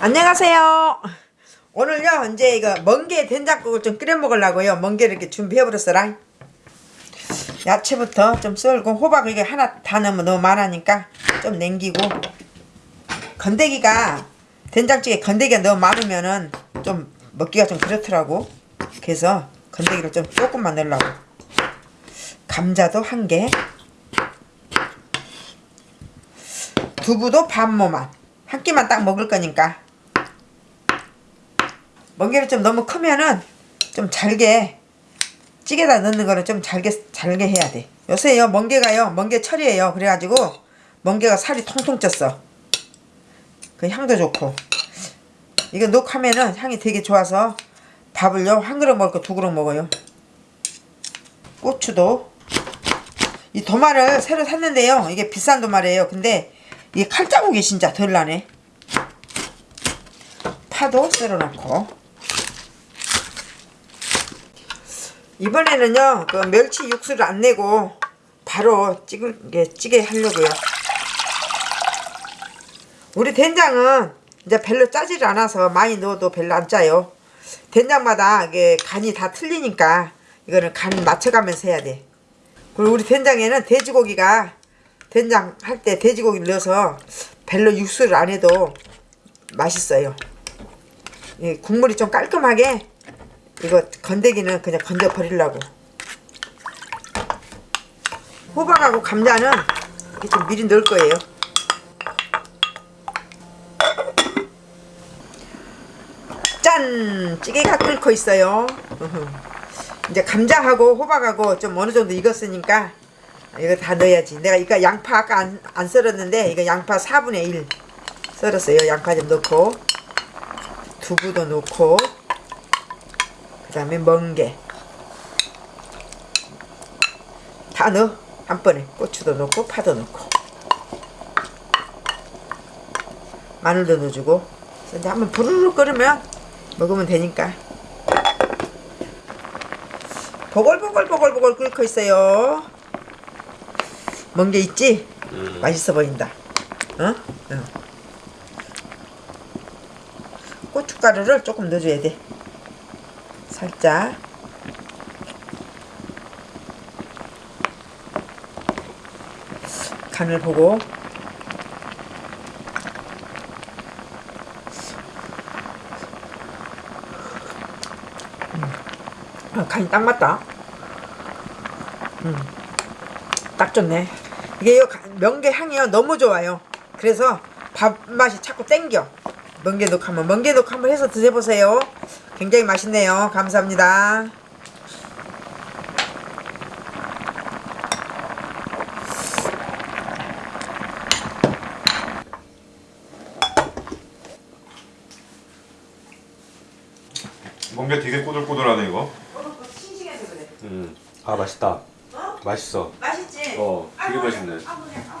안녕하세요. 오늘요 이제 이거 멍게 된장국을 좀 끓여 먹으려고요. 멍게를 이렇게 준비해 버렸어라. 야채부터 좀 썰고 호박 이게 하나 다 넣으면 너무 많으니까 좀 냉기고 건더기가 된장찌개 건더기가 너무 많으면은 좀 먹기가 좀 그렇더라고. 그래서 건더기를 좀 조금만 넣으려고. 감자도 한 개. 두부도 반 모만. 한 끼만 딱 먹을 거니까. 멍게를 좀 너무 크면은 좀 잘게 찌개다 넣는 거는 좀 잘게 잘게 해야 돼. 요새요 멍게가요 멍게 철이에요. 그래가지고 멍게가 살이 통통 쪘어. 그 향도 좋고 이거 녹하면은 향이 되게 좋아서 밥을요 한 그릇 거두 그릇 먹어요. 고추도 이 도마를 새로 샀는데요. 이게 비싼 도마래요. 근데 이게 칼자국이 진짜 덜 나네. 파도 썰어 놓고 이번에는요 그 멸치 육수를 안 내고 바로 게 찌개 하려고요. 우리 된장은 이제 별로 짜질 않아서 많이 넣어도 별로 안 짜요. 된장마다 이게 간이 다 틀리니까 이거는 간 맞춰가면서 해야 돼. 그리고 우리 된장에는 돼지고기가 된장 할 때 돼지고기를 넣어서 별로 육수를 안 해도 맛있어요. 이 국물이 좀 깔끔하게 이거 건더기는 그냥 건져 버리려고. 호박하고 감자는 이렇게 좀 미리 넣을 거예요. 짠! 찌개가 끓고 있어요. 이제 감자하고 호박하고 좀 어느 정도 익었으니까 이거 다 넣어야지. 내가 이거 양파 아까 안, 안 썰었는데 이거 양파 4분의 1 썰었어요. 양파 좀 넣고 두부도 넣고 그 다음에 멍게. 다 넣어. 한 번에 고추도 넣고 파도 넣고. 마늘도 넣어주고. 이제 한번 부르르 끓으면 먹으면 되니까. 보글보글보글보글 끓고 있어요. 멍게 있지? 맛있어 보인다. 어? 응. 고춧가루를 조금 넣어줘야 돼 살짝. 간을 보고. 음. 아, 간이 딱 맞다. 음. 딱 좋네. 이게 요 명계 향이요. 너무 좋아요. 그래서 밥맛이 자꾸 땡겨 멍게독 한번 멍게독 한번 해서 드셔보세요 굉장히 맛있네요 감사합니다 멍게 되게 꼬들꼬들하네 이거. 싱싱해서 그래 음. 아 맛있다. 맛있어. 맛있지? 어, 되게 맛있네. 아, 그래. 아,